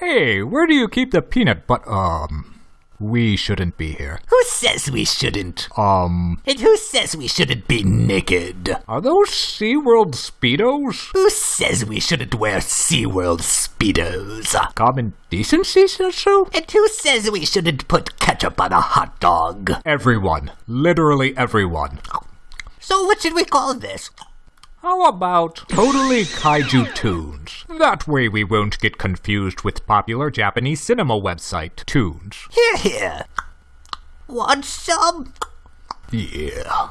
Hey, where do you keep the peanut but um we shouldn't be here. Who says we shouldn't? Um And who says we shouldn't be naked? are those SeaWorld Speedos? Who says we shouldn't wear SeaWorld Speedos? Common decency says so? And who says we shouldn't put ketchup on a hot dog? Everyone. Literally everyone. So what should we call this? How about Totally Kaiju Tunes? That way we won't get confused with popular Japanese cinema website, Tunes. Here, here. Want some? Yeah.